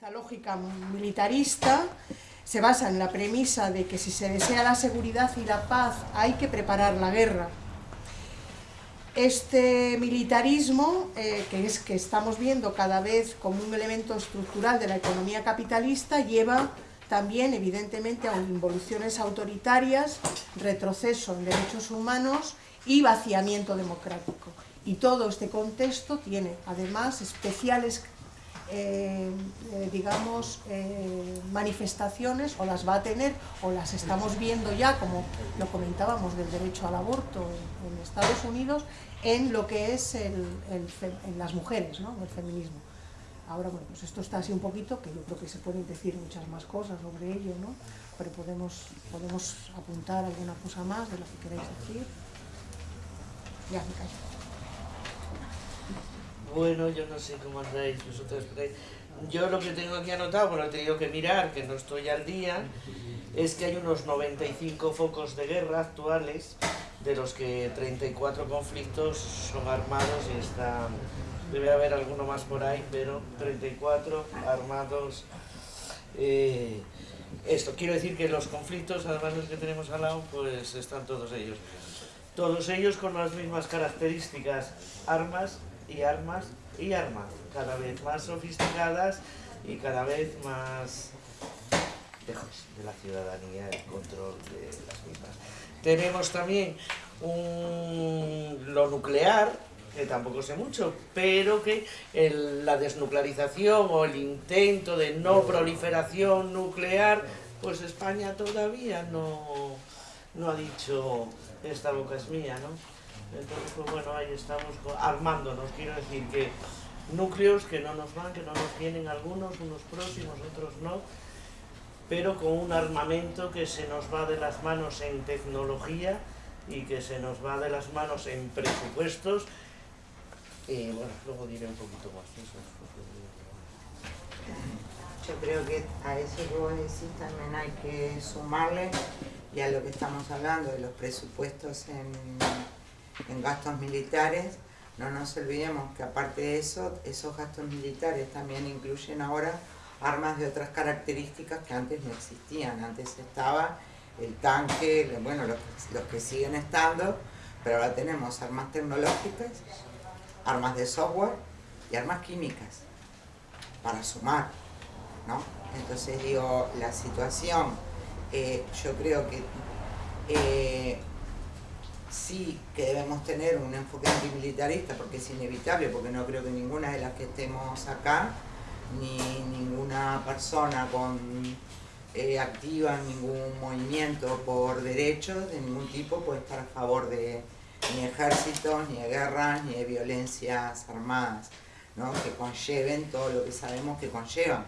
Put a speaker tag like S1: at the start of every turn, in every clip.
S1: Esta lógica militarista se basa en la premisa de que si se desea la seguridad y la paz hay que preparar la guerra. Este militarismo, eh, que es que estamos viendo cada vez como un elemento estructural de la economía capitalista, lleva también evidentemente a involuciones autoritarias, retroceso en derechos humanos y vaciamiento democrático. Y todo este contexto tiene además especiales eh, eh, digamos, eh, manifestaciones, o las va a tener, o las estamos viendo ya, como lo comentábamos del derecho al aborto en, Estados Unidos, en lo que es en las mujeres, ¿no? el feminismo. Ahora, bueno, pues esto está así un poquito, que yo creo que se pueden decir muchas más cosas sobre ello, ¿no? Pero podemos, podemos apuntar alguna cosa más de lo que queráis decir. Ya, me callo.
S2: Bueno, yo no sé cómo andáis vosotros Yo lo que tengo aquí anotado, bueno, he tenido que mirar, que no estoy al día, es que hay unos 95 focos de guerra actuales, de los que 34 conflictos son armados y están... Debe haber alguno más por ahí, pero 34 armados... Eh, esto, quiero decir que los conflictos, además de los que tenemos al lado, pues están todos ellos. Todos ellos con las mismas características, armas y armas y armas, cada vez más sofisticadas y cada vez más lejos de la ciudadanía, el control de las mismas. Tenemos también lo nuclear, que tampoco sé mucho, pero que la desnuclearización o el intento de no proliferación nuclear, pues España todavía no, no ha dicho esta boca es mía, ¿no? Entonces, pues bueno, ahí estamos armándonos, quiero decir que núcleos que no nos van, que no nos vienen algunos, unos próximos, otros no, pero con un armamento que se nos va de las manos en tecnología y que se nos va de las manos en presupuestos. Y bueno, luego diré un poquito más eso.
S3: Yo creo que a eso que vos decís también hay que sumarle, ya lo que estamos hablando de los presupuestos en en gastos militares, no nos olvidemos que aparte de eso, esos gastos militares también incluyen ahora armas de otras características que antes no existían. Antes estaba el tanque, bueno, los, que siguen estando, pero ahora tenemos armas tecnológicas, armas de software y armas químicas para sumar, ¿no? Entonces digo, la situación, eh, yo creo que eh, sí que debemos tener un enfoque antimilitarista porque es inevitable, porque no creo que ninguna de las que estemos acá, ni ninguna persona con eh, activa en ningún movimiento por derechos de ningún tipo puede estar a favor de ni ejércitos, ni de guerras, ni de violencias armadas, ¿no? que conlleven todo lo que sabemos que conllevan.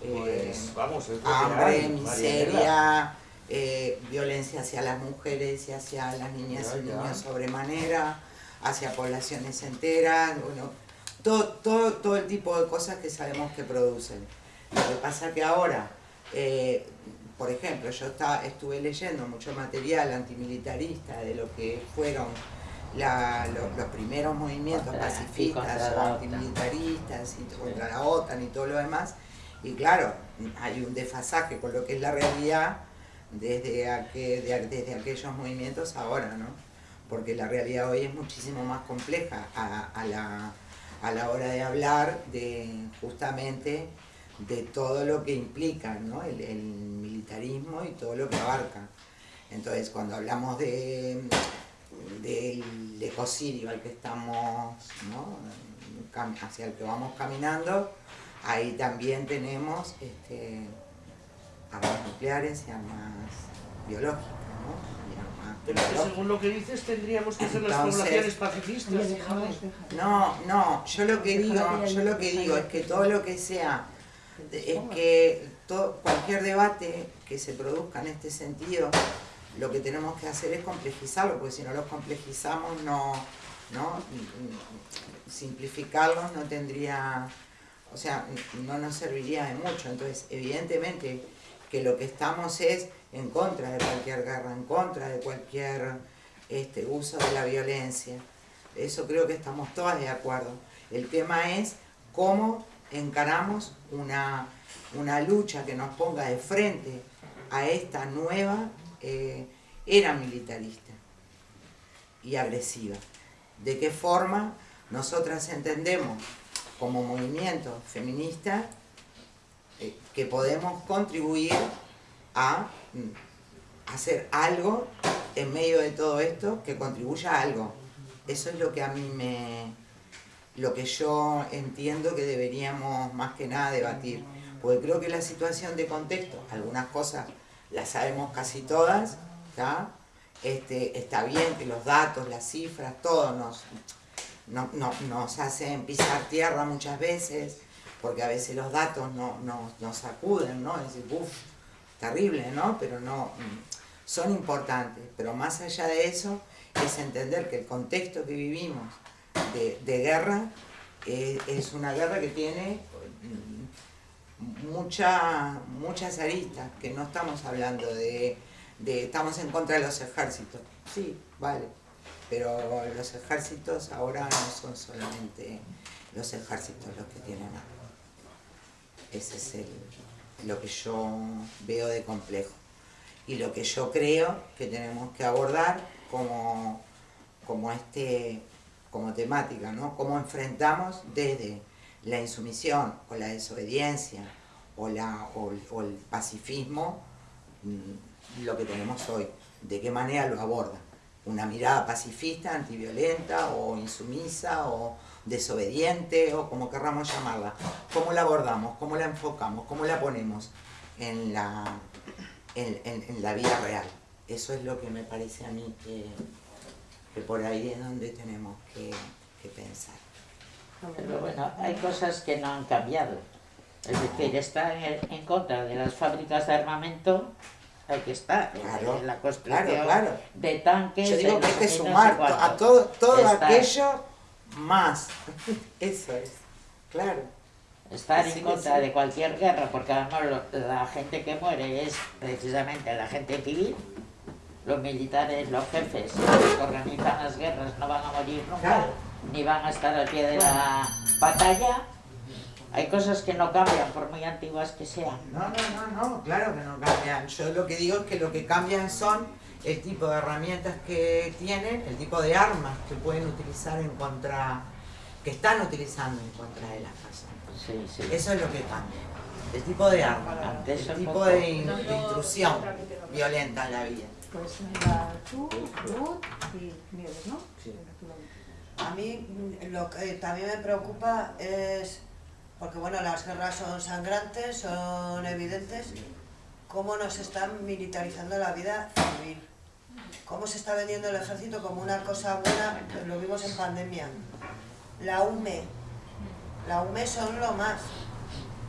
S2: Pues, eh, vamos,
S3: hambre, miseria, eh, violencia hacia las mujeres y hacia las niñas y niños sobremanera, hacia poblaciones enteras, bueno, todo, todo, todo el tipo de cosas que sabemos que producen. Lo que pasa que ahora, eh, por ejemplo, yo estuve leyendo mucho material antimilitarista de lo que fueron los, primeros movimientos pacifistas o antimilitaristas y contra la OTAN y todo lo demás, y claro, hay un desfasaje con lo que es la realidad desde, desde aquellos movimientos ahora, ¿no? Porque la realidad hoy es muchísimo más compleja a, la, a la hora de hablar de justamente de todo lo que implica ¿no? el, militarismo y todo lo que abarca. Entonces, cuando hablamos de, del ecocidio al que estamos, ¿no? hacia el que vamos caminando, ahí también tenemos este, armas nucleares y armas biológicas, ¿no?
S2: Pero según lo que dices tendríamos que ser las poblaciones pacifistas.
S3: No, no, yo lo que digo, yo lo que digo es que todo lo que sea, es que todo, cualquier debate que se produzca en este sentido, lo que tenemos que hacer es complejizarlo, porque si no lo complejizamos no, no simplificarlo no tendría, o sea, no nos serviría de mucho. Entonces, evidentemente, que lo que estamos es en contra de cualquier guerra, en contra de cualquier este, uso de la violencia. Eso creo que estamos todas de acuerdo. El tema es cómo encaramos una una lucha que nos ponga de frente a esta nueva eh, era militarista y agresiva. ¿De qué forma nosotras entendemos como movimiento feminista eh, que podemos contribuir a mm, hacer algo en medio de todo esto que contribuya a algo? Eso es lo que a mí me... lo que yo entiendo que deberíamos más que nada debatir. Porque creo que la situación de contexto, algunas cosas las sabemos casi todas, ¿está? Está bien que los datos, las cifras, todo nos, no, nos hacen pisar tierra muchas veces, porque a veces los datos no, nos sacuden, ¿no? Es decir, uff, terrible, ¿no? Pero no, son importantes. Pero más allá de eso, es entender que el contexto que vivimos de, guerra eh, es una guerra que tiene mucha, muchas aristas, que no estamos hablando de, estamos en contra de los ejércitos. Sí, vale, pero los ejércitos ahora no son solamente los ejércitos los que tienen armas. Ese es el, lo que yo veo de complejo. Y lo que yo creo que tenemos que abordar como, como, este, como temática, ¿no? Cómo enfrentamos desde la insumisión o la desobediencia o, la, o, el pacifismo, mm, lo que tenemos hoy. ¿De qué manera lo aborda? ¿Una mirada pacifista, antiviolenta o insumisa o desobediente o como querramos llamarla? ¿Cómo la abordamos? ¿Cómo la enfocamos? ¿Cómo la ponemos en la, en, la vida real? Eso es lo que me parece a mí que, que por ahí es donde tenemos que pensar.
S4: Pero bueno, hay cosas que no han cambiado. Es decir, estar en, contra de las fábricas de armamento hay que estar en la construcción de tanques.
S3: Yo digo que hay que sumar a todo, todo aquello más. Eso es, claro.
S4: Estar en contra de cualquier guerra, porque además la gente que muere es precisamente la gente civil, los militares, los jefes que organizan las guerras no van a morir nunca ni van a estar al pie de la batalla. Hay cosas que no cambian, por muy antiguas que sean.
S3: No, no, no, no, claro que no cambian. Yo lo que digo es que lo que cambian son el tipo de herramientas que tienen, el tipo de armas que pueden utilizar en contra, que están utilizando en contra de las personas.
S4: Sí, sí.
S3: Eso es lo que cambia. El tipo de arma, el tipo de, intrusión violenta en la vida.
S1: Pues tú, Ruth y Nieves, ¿no? Sí.
S5: A mí mm, lo que también me preocupa es, porque bueno, las guerras son sangrantes, son evidentes, cómo nos están militarizando la vida civil. Cómo se está vendiendo el ejército como una cosa buena, lo vimos en pandemia. La UME, la UME son lo más.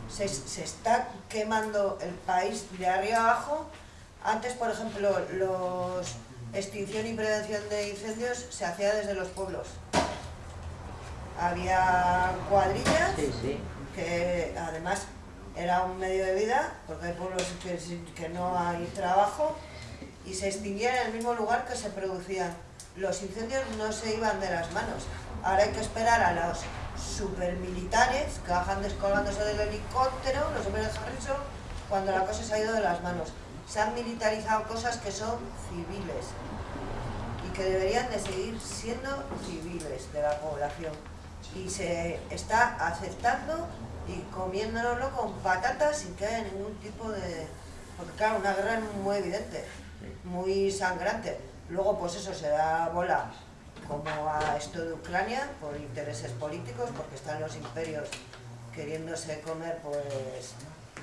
S5: Se, se está quemando el país de arriba abajo. Antes, por ejemplo, los extinción y prevención de incendios se hacía desde los pueblos. Había cuadrillas, que además era un medio de vida, porque hay pueblos que, no hay trabajo, y se extinguían en el mismo lugar que se producían. Los incendios no se iban de las manos. Ahora hay que esperar a los supermilitares que bajan descolgándose del helicóptero, los superhéroes cuando la cosa se ha ido de las manos se han militarizado cosas que son civiles y que deberían de seguir siendo civiles de la población y se está aceptando y comiéndonoslo con patatas sin que haya ningún tipo de... porque claro, una guerra es muy evidente, muy sangrante. Luego pues eso se da bola como a esto de Ucrania por intereses políticos, porque están los imperios queriéndose comer pues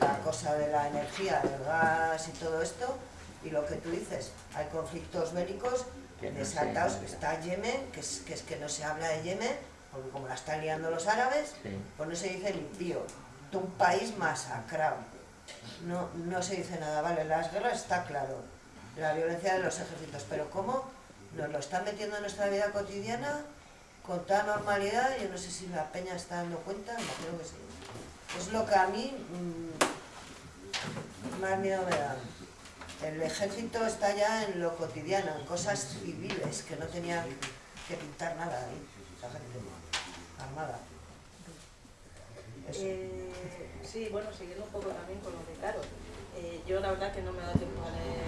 S5: la cosa de la energía, del gas y todo esto, y lo que tú dices, hay conflictos bélicos desatados, está Yemen, que es, que es que no se habla de Yemen, porque como la están liando los árabes, pues no se dice limpio, un país masacrado, no, no se dice nada, vale, las guerras está claro, la violencia de los ejércitos, pero ¿cómo nos lo están metiendo en nuestra vida cotidiana con toda normalidad? Yo no sé si la peña está dando cuenta, creo que sí. Es lo que a mí mm, más miedo me da. El ejército está ya en lo cotidiano, en cosas civiles, que no tenían que pintar nada ahí, armada.
S6: Eh, sí, bueno, siguiendo un poco también con lo de Caro. Eh, yo la verdad que no me da tiempo a leer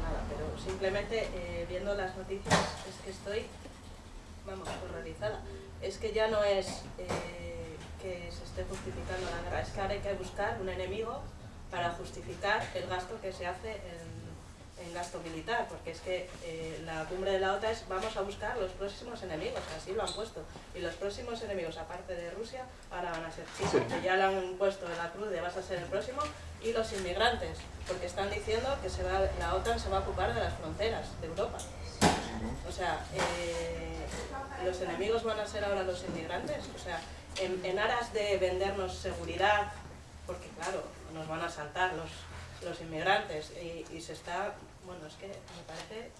S6: nada, pero simplemente eh, viendo las noticias es que estoy, vamos, horrorizada. Es que ya no es que se esté justificando la guerra, es que ahora hay que buscar un enemigo para justificar el gasto que se hace en en gasto militar, porque es que eh, la cumbre de la OTAN es vamos a buscar los próximos enemigos, así lo han puesto. Y los próximos enemigos, aparte de Rusia, ahora van a ser China, que ya le han puesto en la cruz de vas a ser el próximo, y los inmigrantes, porque están diciendo que se va, la OTAN se va a ocupar de las fronteras de Europa. O sea, eh, los enemigos van a ser ahora los inmigrantes, o sea, en, en aras de vendernos seguridad, porque claro, nos van a saltar los, los inmigrantes y, y, se está bueno, es que me parece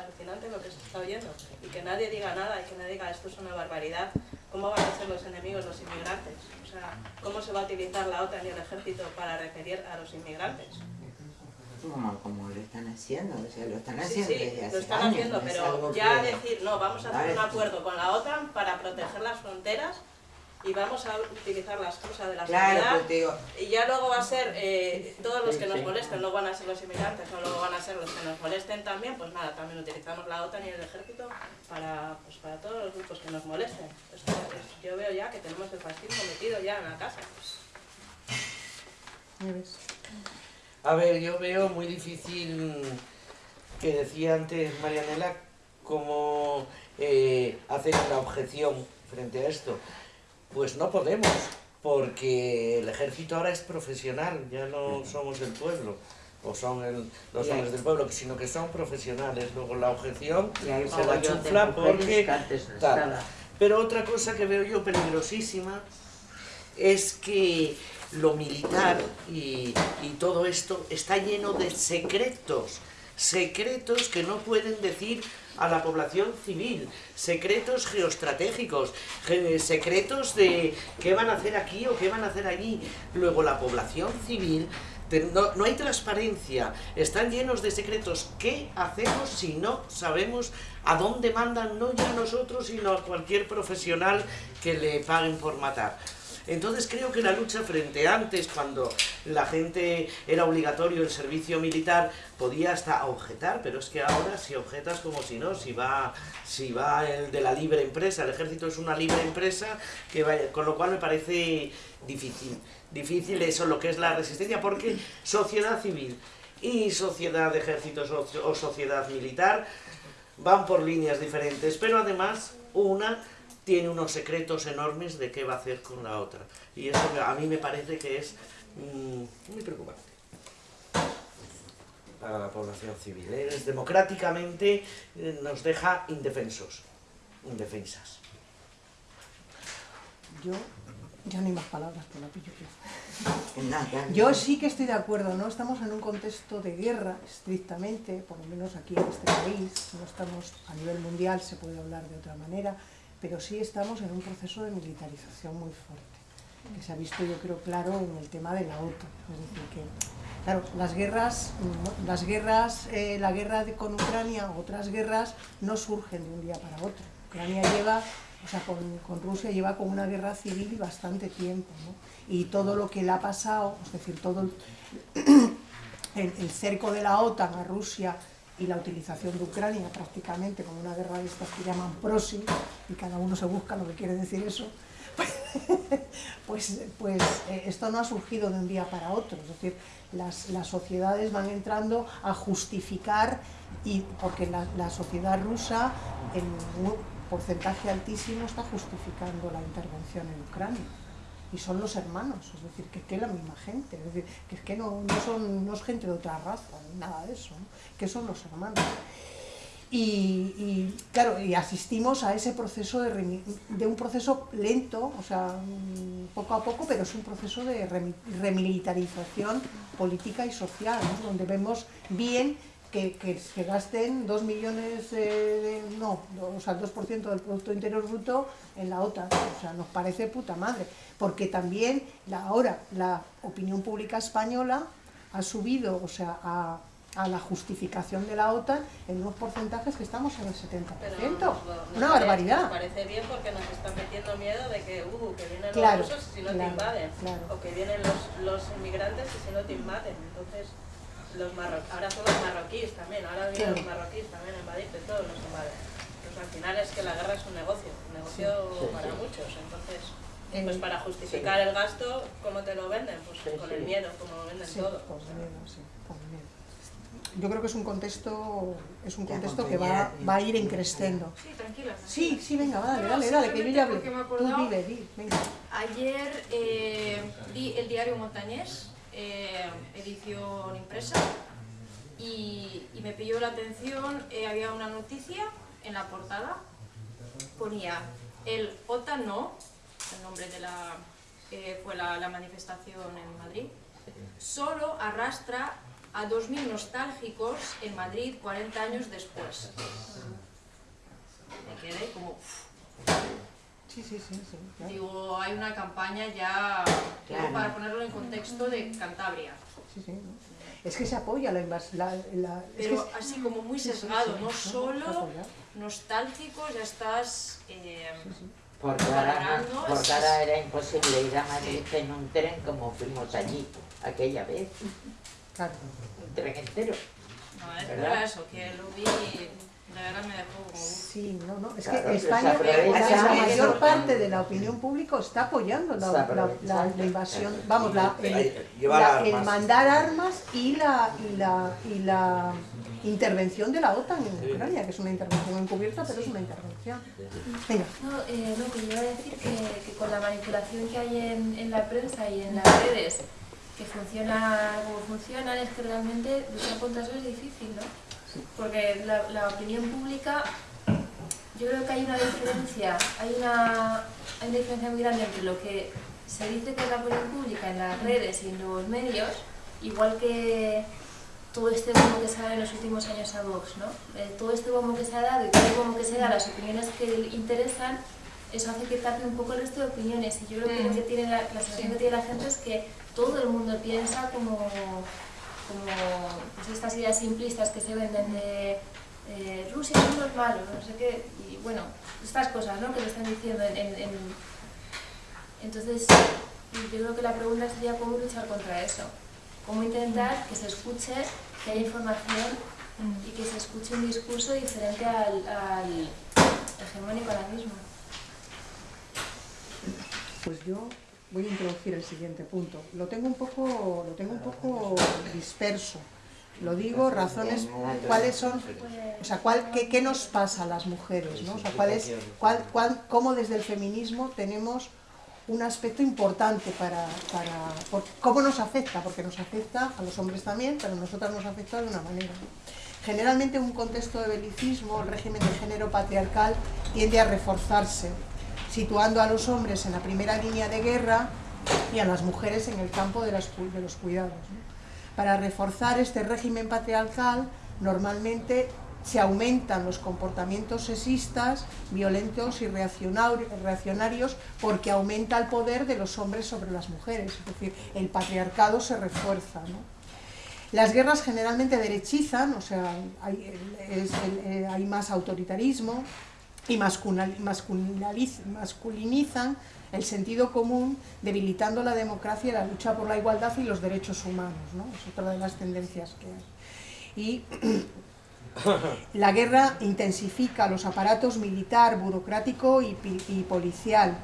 S6: alucinante lo que se está oyendo. Y que nadie diga nada y que nadie diga esto es una barbaridad. ¿Cómo van a ser los enemigos los inmigrantes? O sea, ¿cómo se va a utilizar la OTAN y el ejército para referir a los inmigrantes?
S3: Como, como lo están haciendo, o sea, lo están haciendo sí,
S6: sí, lo están haciendo, pero ya decir, no, vamos a hacer un acuerdo con la OTAN para proteger las fronteras y vamos a utilizar la excusa de la
S3: claro,
S6: seguridad y ya luego va a ser eh, todos los que nos molesten, no van a ser los inmigrantes, no luego van a ser los que nos molesten también, pues nada, también utilizamos la OTAN y el ejército para, pues para todos los grupos que nos molesten. yo veo ya que tenemos el fascismo metido ya en la casa.
S2: A ver, yo veo muy difícil que decía antes Marianela cómo eh, hacer una objeción frente a esto. Pues no podemos, porque el ejército ahora es profesional, ya no somos el pueblo, o son el, los hombres del pueblo, sino que son profesionales. Luego la objeción se la chufla porque... Pero otra cosa que veo yo peligrosísima es que lo militar y, y todo esto está lleno de secretos, secretos que no pueden decir a la población civil, secretos geoestratégicos, secretos de qué van a hacer aquí o qué van a hacer allí. Luego la población civil, no, no hay transparencia, están llenos de secretos. ¿Qué hacemos si no sabemos a dónde mandan, no ya a nosotros, sino a cualquier profesional que le paguen por matar? Entonces creo que la lucha frente antes, cuando la gente era obligatorio el servicio militar, podía hasta objetar, pero es que ahora si objetas como si no, si va, si va el de la libre empresa, el ejército es una libre empresa, que vaya, con lo cual me parece difícil, difícil eso, lo que es la resistencia, porque sociedad civil y sociedad de ejércitos o sociedad militar van por líneas diferentes, pero además una tiene unos secretos enormes de qué va a hacer con la otra. Y eso a mí me parece que es mm, muy preocupante para la población civil. ¿eh? Es, democráticamente eh, nos deja indefensos, indefensas.
S1: Yo, ya no hay más palabras, por la pillo yo. sí que estoy de acuerdo, no estamos en un contexto de guerra, estrictamente, por lo menos aquí en este país, no estamos a nivel mundial, se puede hablar de otra manera, pero sí estamos en un proceso de militarización muy fuerte, que se ha visto yo creo claro en el tema de la OTAN. Es decir, que claro, las guerras, las guerras eh, la guerra con Ucrania, otras guerras, no surgen de un día para otro. Ucrania lleva, o sea, con, con Rusia lleva con una guerra civil bastante tiempo, ¿no? Y todo lo que le ha pasado, es decir, todo el cerco de la OTAN a Rusia y la utilización de Ucrania prácticamente como una guerra de estas que llaman proxy, y cada uno se busca lo que quiere decir eso, pues, pues eh, esto no ha surgido de un día para otro, es decir, las, las sociedades van entrando a justificar, y porque la, la sociedad rusa en un porcentaje altísimo está justificando la intervención en Ucrania y son los hermanos, es decir, que es que es la misma gente, es decir, que es que no, no, son, no es gente de otra raza, nada de eso, que son los hermanos. Y, claro, y asistimos a ese proceso de, de, un proceso lento, o sea, mm, poco a poco, pero es un proceso de remilitarización política y social, donde vemos bien que, se gasten 2 millones, de, no, o sea, el 2% del Producto Interior Bruto en la OTAN. O sea, nos parece puta madre. Porque también la, ahora la opinión pública española ha subido, o sea, ha, a la justificación de la OTAN en unos porcentajes que estamos en el 70%.
S6: Pero nos, nos
S1: Una
S6: parece-
S1: barbaridad.
S6: Nos parece bien porque nos están metiendo miedo de que, uh, que vienen
S1: Claro,
S6: los rusos y si no te
S1: claro,
S6: invaden.
S1: claro.
S6: O que vienen los, los inmigrantes y si no te invaden. Entonces, los marro ahora son los marroquíes también, ahora vienen
S1: Sí.
S6: los marroquíes también a invadirte, todos nos invaden. Entonces, al final es que la guerra es un negocio, un negocio
S4: Sí,
S6: para
S4: sí.
S6: muchos. Entonces, pues para justificar el gasto, ¿cómo te lo venden? Pues
S4: Sí,
S6: con
S4: sí.
S6: el miedo, como lo venden
S1: Sí,
S6: todo.
S1: por miedo, sí, por miedo. Yo creo que es un contexto, es un contexto que va, va a ir increciendo.
S7: Sí, tranquila.
S1: Sí, sí, venga, va, dale, dale, dale, que yo ya hablé. Tú di, venga.
S7: Ayer eh, vi el diario Montañés, eh, edición impresa, y, me pilló la atención, eh, había una noticia en la portada, ponía el OTAN no, el nombre de la, que fue la, manifestación en Madrid, solo arrastra a 2.000 nostálgicos en Madrid 40 años después. Me quedé como...
S1: Sí, sí, sí, sí. claro.
S7: Digo, hay una campaña ya,
S3: Claro.
S7: para ponerlo en contexto de Cantabria,
S1: Sí, sí, ¿no? Es que se apoya la invasión. La, la- es
S7: pero
S1: que-
S7: así como muy
S1: sí, sí,
S7: sesgado,
S1: sí,
S7: no solo nostálgico, ya estás... eh,
S4: no- porque
S7: es-
S4: ahora era imposible ir a Madrid en un tren como fuimos allí aquella vez,
S1: Claro.
S4: un tren entero.
S7: no, es
S4: ¿Verdad?
S7: verdad eso, que lo vi, de verdad me dejó como... uf.
S1: Sí, no, no. Es
S4: Claro,
S1: que España, la mayor parte de la opinión pública está apoyando la, la- la- la invasión, vamos, la, el, la- el mandar armas y la, y la, y la intervención de la OTAN en Ucrania, que es una intervención encubierta, pero es una intervención. Venga.
S8: No, eh, no, que yo iba a decir que, que con la manipulación que hay en, en la prensa y en las redes, que funciona como funcionan, es que realmente luchar contra eso es difícil, ¿no? Porque la, la opinión pública, yo creo que hay una diferencia, hay una, hay una diferencia muy grande entre lo que se dice que es la opinión pública en las redes y en los medios, igual que todo este bombo que se ha dado en los últimos años a Vox, ¿no? Eh, todo este bombo que se ha dado y todo el bombo que se da las opiniones que le interesan, eso hace que tape un poco el resto de opiniones. Y yo creo que lo que tiene la, la sensación que tiene la gente es que todo el mundo piensa como, como pues estas ideas simplistas que se venden de eh, Rusia es malo, no sé qué, y bueno, estas cosas ¿no? que le están diciendo en, en- en- Entonces, yo creo que la pregunta sería cómo luchar contra eso. Cómo intentar que se escuche, que haya información y que se escuche un discurso diferente al, al hegemónico ahora mismo.
S1: Pues yo voy a introducir el siguiente punto. Lo tengo un poco, lo tengo un poco disperso. Lo digo, razones, cuáles son, o sea, cuál, qué, qué nos pasa a las mujeres, ¿no? O sea, cuál es, cuál, cuál- cómo desde el feminismo tenemos un aspecto importante para, para por- cómo nos afecta, porque nos afecta a los hombres también, pero a nosotras nos afecta de una manera. Generalmente en un contexto de belicismo, el régimen de género patriarcal tiende a reforzarse, situando a los hombres en la primera línea de guerra y a las mujeres en el campo de, los cuidados. Para reforzar este régimen patriarcal, normalmente se aumentan los comportamientos sexistas, violentos y reaccionar- reaccionarios porque aumenta el poder de los hombres sobre las mujeres, es decir, el patriarcado se refuerza. Las guerras generalmente derechizan, o sea, hay, eh, hay más autoritarismo y masculinizan el sentido común, debilitando la democracia la lucha por la igualdad y los derechos humanos. ¿no? Es otra de las tendencias que hay. Y la guerra intensifica los aparatos militar, burocrático y, policial.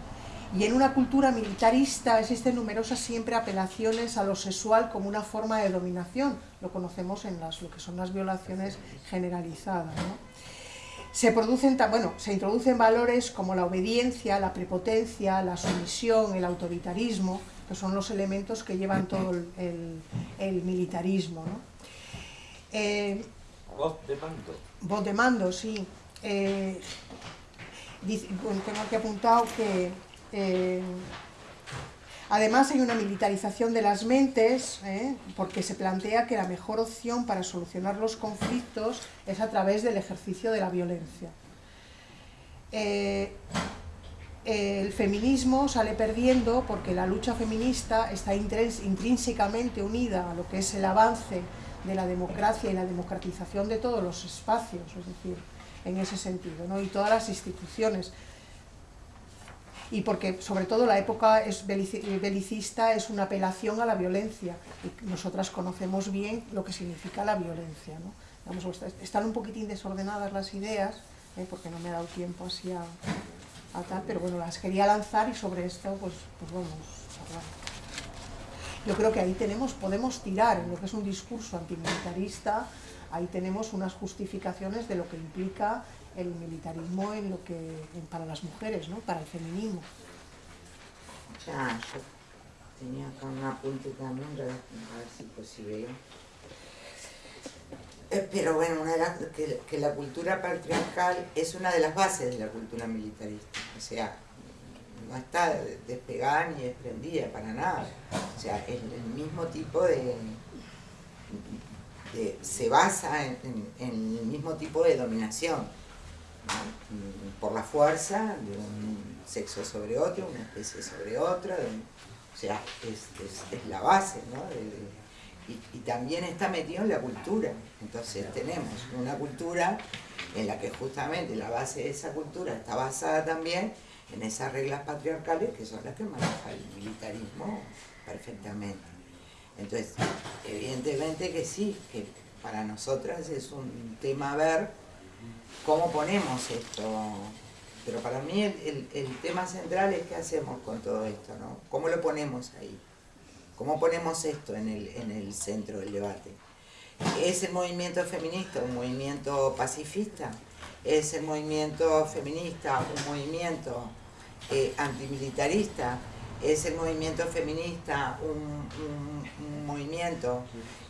S1: Y en una cultura militarista existen numerosas siempre apelaciones a lo sexual como una forma de dominación. Lo conocemos en las, lo que son las violaciones generalizadas. Se, producen, bueno, se introducen valores como la obediencia, la prepotencia, la sumisión, el autoritarismo, que son los elementos que llevan todo el, el- el militarismo. ¿no? Eh,
S9: Voz de mando.
S1: Voz de mando, sí. Eh, tengo aquí apuntado que eh, además hay una militarización de las mentes, ¿eh? porque se plantea que la mejor opción para solucionar los conflictos es a través del ejercicio de la violencia. Eh, el feminismo sale perdiendo porque la lucha feminista está intrínsecamente unida a lo que es el avance de la democracia y la democratización de todos los espacios, es decir, en ese sentido, ¿no? y todas las instituciones. Y porque, sobre todo, la época es belicista es una apelación a la violencia, y nosotras conocemos bien lo que significa la violencia. ¿no? están un poquitín desordenadas las ideas, ¿eh? porque no me ha dado tiempo así a, tal, pero bueno, las quería lanzar y sobre esto pues, pues vamos a. Yo creo que ahí tenemos, podemos tirar en lo que es un discurso antimilitarista, ahí tenemos unas justificaciones de lo que implica el militarismo en lo que para las mujeres, ¿no? para el feminismo.
S3: Ya, yo tenía acá un apunte también, a ver si, pues, si veo. Eh, pero bueno, una que, que, la cultura patriarcal es una de las bases de la cultura militarista. O sea, no está despegada ni desprendida para nada. O sea, es el mismo tipo de... se basa en, el mismo tipo de dominación. Por la fuerza de un sexo sobre otro, una especie sobre otra. o sea, es, la base ¿no? y, también está metido en la cultura. Entonces tenemos una cultura en la que justamente la base de esa cultura está basada también en esas reglas patriarcales que son las que maneja el militarismo perfectamente. Entonces, evidentemente que sí, que para nosotras es un tema ver cómo ponemos esto. Pero para mí el, el tema central es qué hacemos con todo esto, ¿no? ¿Cómo lo ponemos ahí? ¿Cómo ponemos esto en el, centro del debate? ¿Es el movimiento feminista un movimiento pacifista? ¿Es el movimiento feminista un movimiento eh, antimilitarista? ¿Es el movimiento feminista un, movimiento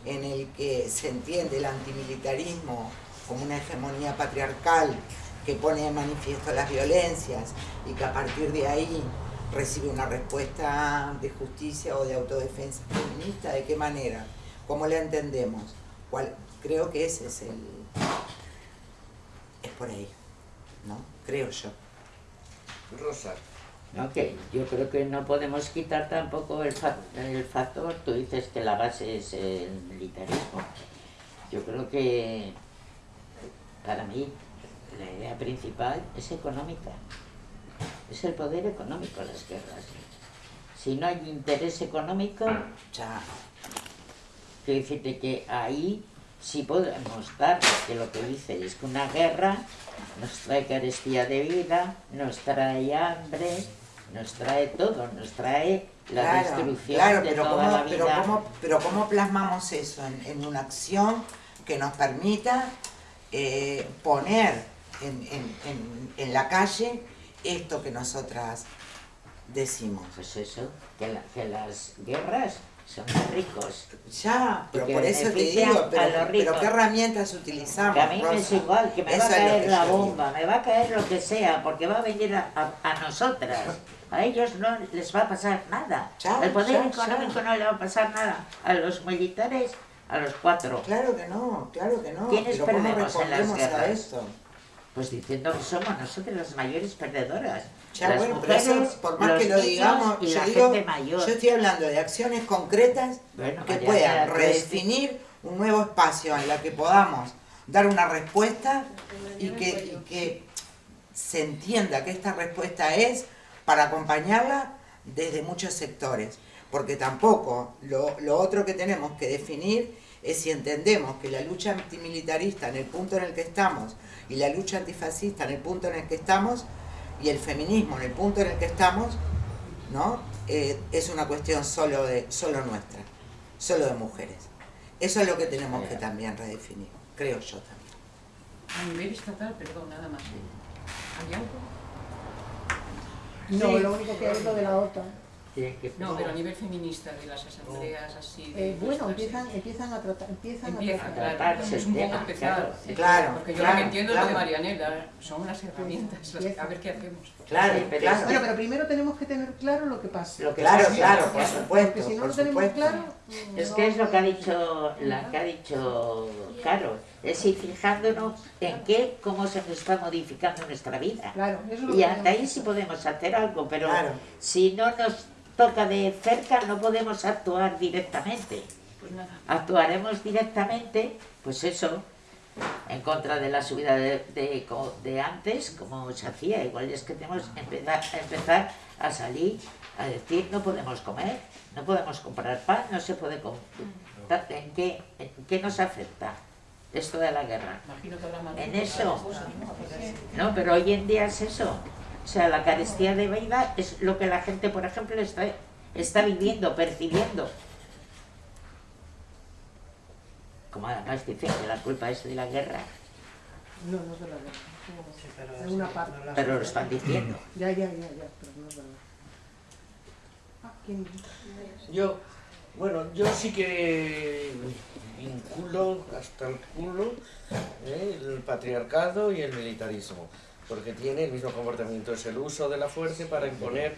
S3: en el que se entiende el antimilitarismo como una hegemonía patriarcal que pone de manifiesto las violencias y que a partir de ahí recibe una respuesta de justicia o de autodefensa feminista, ¿de qué manera? ¿Cómo la entendemos? ¿Cuál? Creo que ese es el... es por ahí, ¿no? Creo yo.
S2: Rosa.
S4: Ok, yo creo que no podemos quitar tampoco el, el factor, tú dices que la base es el militarismo. Yo creo que para mí la idea principal es económica es el poder económico las guerras. Si no hay interés económico, ya. Quiero decirte que ahí sí podemos dar, porque lo que dice es que una guerra nos trae carestía de vida, nos trae hambre, nos trae todo, nos trae la destrucción de toda la vida.
S3: Pero ¿cómo, pero ¿cómo plasmamos eso en, una acción que nos permita eh, poner en, en, en la calle esto que nosotras decimos.
S4: Pues eso, que, que las guerras son ricos.
S3: Ya, pero por eso te digo, pero, ¿qué herramientas utilizamos?
S4: Que a mí me es igual, que me va a caer la bomba, me va a caer lo que sea, porque va a venir a, a, nosotras. A ellos no les va a pasar nada. El poder económico no le va a pasar nada. A los militares, a los cuatro.
S3: Claro que no, claro que no.
S4: ¿Quiénes perdemos en las guerras? A esto? Pues diciendo que somos nosotros las mayores perdedoras.
S3: Ya, las bueno, mujeres, pero eso, por más que lo digamos, yo, digo, yo estoy hablando de acciones concretas que puedan redefinir un nuevo espacio en la que podamos dar una respuesta y que, y que se entienda que esta respuesta es para acompañarla desde muchos sectores. Porque tampoco lo, lo otro que tenemos que definir es si entendemos que la lucha antimilitarista en el punto en el que estamos y la lucha antifascista en el punto en el que estamos y el feminismo en el punto en el que estamos, ¿no? Eh, es una cuestión solo, de, solo nuestra, solo de mujeres. Eso es lo que tenemos que también redefinir, creo yo también.
S9: A nivel estatal, perdón, nada más. ¿Hay algo?
S1: No, lo único que lo de la OTAN.
S9: No, pero a nivel feminista, de las asambleas así...
S1: Eh, bueno, empiezan, empiezan a tratar, empiezan
S9: Empieza,
S1: a
S9: tratar. Claro, es un poco empezado.
S3: Claro,
S9: Porque yo lo que entiendo es lo de Marianela, son unas herramientas, a ver qué hacemos.
S3: Claro, pero claro.
S1: Bueno, pero primero tenemos que tener claro lo que pasa.
S3: Lo que claro, claro, por supuesto,
S1: Porque si no
S3: lo
S1: tenemos claro...
S4: Es que es lo que ha dicho, la que ha dicho Caro, es ir fijándonos en qué, cómo se nos está modificando nuestra vida.
S1: Claro, eso
S4: y hasta ahí sí podemos hacer algo, pero si no nos toca de cerca no podemos actuar directamente. pues actuaremos directamente, pues eso, en contra de la subida de, de, antes, como se hacía. Igual es que tenemos que empezar, empezar a salir a decir no podemos comer, no podemos comprar pan, no se puede comprar. ¿En qué, ¿En qué nos afecta esto de la guerra? En eso. No, pero hoy en día es eso. O sea, la carestía de vida es lo que la gente, por ejemplo, está, está viviendo, percibiendo. Como además dicen que la culpa es de la guerra.
S1: No, no es de la guerra. pero, una parte.
S4: pero lo están diciendo.
S1: Ya, ya, ya, ya, pero no es verdad. Ah, ¿quién?
S2: Yo, bueno, yo sí que hasta el culo ¿eh? el patriarcado y el militarismo, porque tiene el mismo comportamiento, es el uso de la fuerza para imponer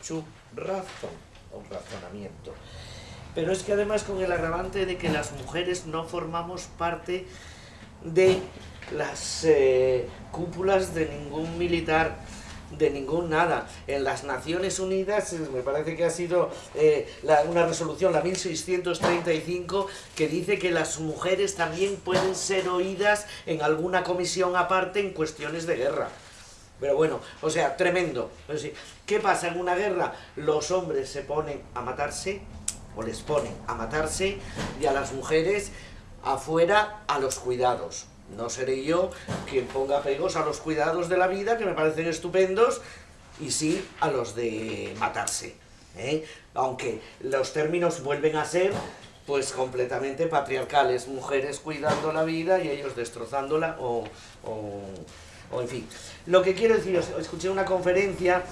S2: su razón o razonamiento. Pero es que además con el agravante de que las mujeres no formamos parte de las eh, cúpulas de ningún militar de ningún nada. En las Naciones Unidas me parece que ha sido eh, una resolución, la 1635, que dice que las mujeres también pueden ser oídas en alguna comisión aparte en cuestiones de guerra. Pero bueno, o sea, tremendo. ¿Qué pasa en una guerra? Los hombres se ponen a matarse, o les ponen a matarse y a las mujeres afuera a los cuidados. No seré yo quien ponga pegos a los cuidados de la vida, que me parecen estupendos, y sí a los de matarse. ¿eh? Aunque los términos vuelven a ser pues completamente patriarcales, mujeres cuidando la vida y ellos destrozándola o, o, en fin. Lo que quiero decir, escuché una conferencia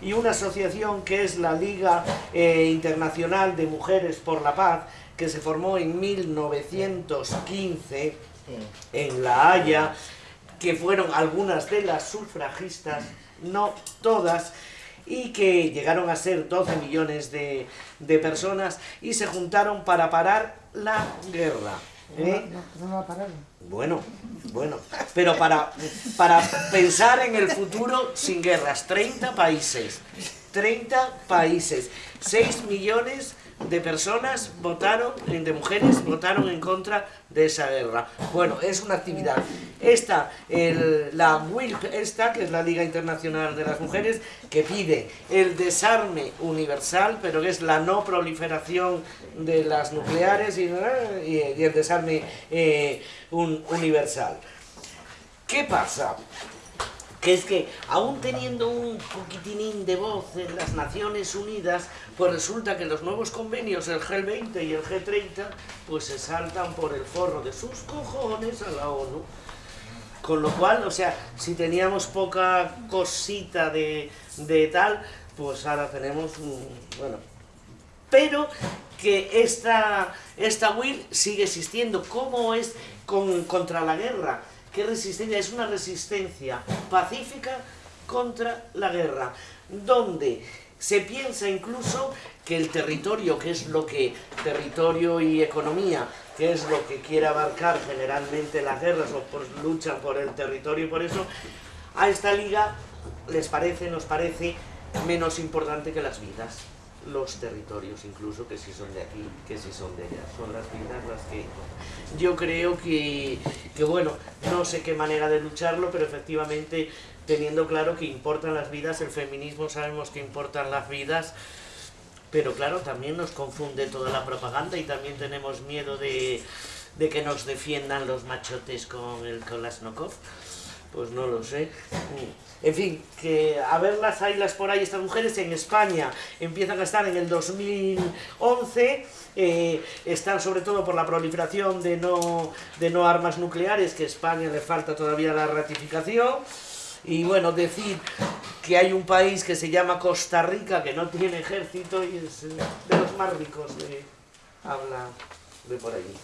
S2: y una asociación que es la Liga eh, Internacional de Mujeres por la Paz, que se formó en 1915 en La Haya, que fueron algunas de las sufragistas, no todas, y que llegaron a ser 12 millones de, de personas y se juntaron para parar la guerra.
S1: ¿Eh? No, no,
S2: Bueno, bueno, pero para, para pensar en el futuro sin guerras, 30 países, 30 países, 6 millones de personas votaron, de mujeres votaron en contra de esa guerra. Bueno, es una actividad. Esta, la WILP, esta, que es la Liga Internacional de las Mujeres, que pide el desarme universal, pero que es la no proliferación de las nucleares y, el desarme eh, universal. ¿Qué pasa? Que es que aún teniendo un poquitinín de voz en las Naciones Unidas, pues resulta que los nuevos convenios, el G20 y el G30, pues se saltan por el forro de sus cojones a la ONU. Con lo cual, o sea, si teníamos poca cosita de, tal, pues ahora tenemos, bueno, pero que esta, esta WIR sigue existiendo. ¿Cómo es con, contra la guerra? ¿Qué resistencia? Es una resistencia pacífica contra la guerra, donde se piensa incluso que el territorio, que es lo que, territorio y economía, que es lo que quiere abarcar generalmente las guerras o por, luchan por el territorio y por eso, a esta liga les parece, nos parece menos importante que las vidas los territorios incluso que si son de aquí, que si son de allá. Son las vidas las que... Yo creo que, que, bueno, no sé qué manera de lucharlo, pero efectivamente teniendo claro que importan las vidas, el feminismo sabemos que importan las vidas, pero claro, también nos confunde toda la propaganda y también tenemos miedo de, de que nos defiendan los machotes con el Kolasnokov. Pues no lo sé. En fin, que a verlas las por ahí, estas mujeres en España empiezan a estar en el 2011, eh, están sobre todo por la proliferación de no, de no armas nucleares, que a España le falta todavía la ratificación, y bueno, decir que hay un país que se llama Costa Rica, que no tiene ejército y es de los más ricos de habla de por allí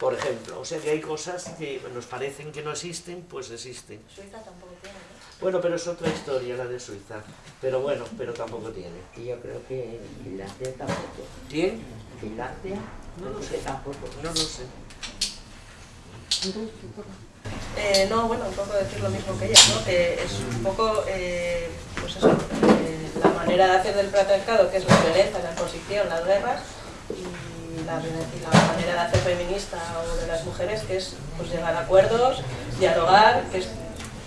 S2: por ejemplo. O sea que hay cosas que nos parecen que no existen, pues existen.
S7: Suiza tampoco tiene, ¿no?
S2: Bueno, pero es otra historia la de Suiza. Pero bueno, pero tampoco tiene.
S4: Y yo creo que Finlandia tampoco.
S2: ¿Quién?
S4: Finlandia.
S2: No lo sé tampoco. No lo sé.
S6: Eh, no, bueno, un poco decir lo mismo que ella, ¿no? Que es un poco, eh, pues eso, eh, la manera de hacer del patriarcado, que es la violencia, la imposición, las guerras, la, manera de hacer feminista o de las mujeres, que es pues, llegar a acuerdos, dialogar, que es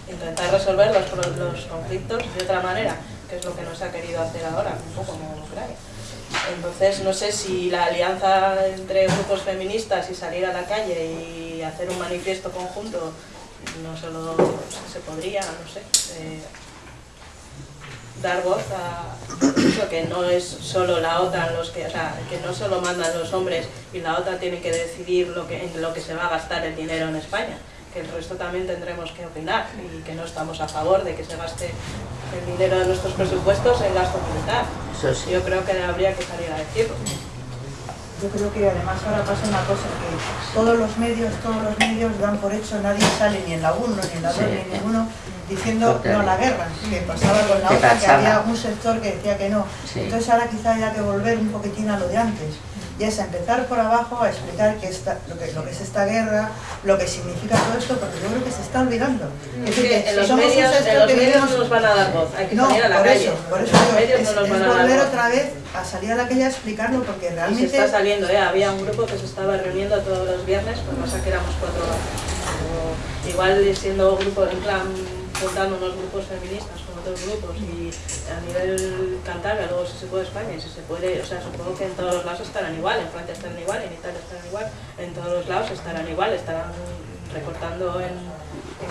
S6: intentar resolver los, conflictos de otra manera, que es lo que no se ha querido hacer ahora, un poco como Ucrania. Entonces, no sé si la alianza entre grupos feministas y salir a la calle y hacer un manifiesto conjunto, no solo se podría, no sé, eh, dar voz a que no es solo la OTAN los que, o sea, que no solo mandan los hombres y la OTAN tiene que decidir lo que, en lo que se va a gastar el dinero en España, que el resto también tendremos que opinar y que no estamos a favor de que se gaste el dinero de nuestros presupuestos en gasto militar. Yo creo que habría que salir a decirlo.
S5: Yo creo que además ahora pasa una cosa, que todos los medios, todos los medios dan por hecho, nadie sale ni en la 1, ni en la 2, ni en ninguno, diciendo no a la guerra, que pasaba con la otra, que había un sector que decía que no. Entonces ahora quizá haya que volver un poquitín a lo de antes y es empezar por abajo a explicar que esta, lo, que, lo que es esta guerra, lo que significa todo esto, porque yo creo que se está olvidando.
S6: Es que en los medios, en los medios no nos van a dar voz, hay que salir a la
S5: por
S6: calle.
S5: Eso, por eso
S6: los medios
S5: es,
S6: no nos van
S5: es
S6: a dar
S5: volver otra vez a salir a la calle a explicarlo, porque realmente...
S6: Y se está saliendo, ¿eh? había un grupo que se estaba reuniendo todos los viernes, pues pasa que éramos cuatro o igual siendo grupo, en plan, juntando unos grupos feministas con otros grupos y a nivel Cantabria, luego si se puede España, si se puede, o sea, supongo que en todos los lados estarán igual, en Francia estarán igual, en Italia estarán igual, en todos los lados estarán igual, estarán recortando en,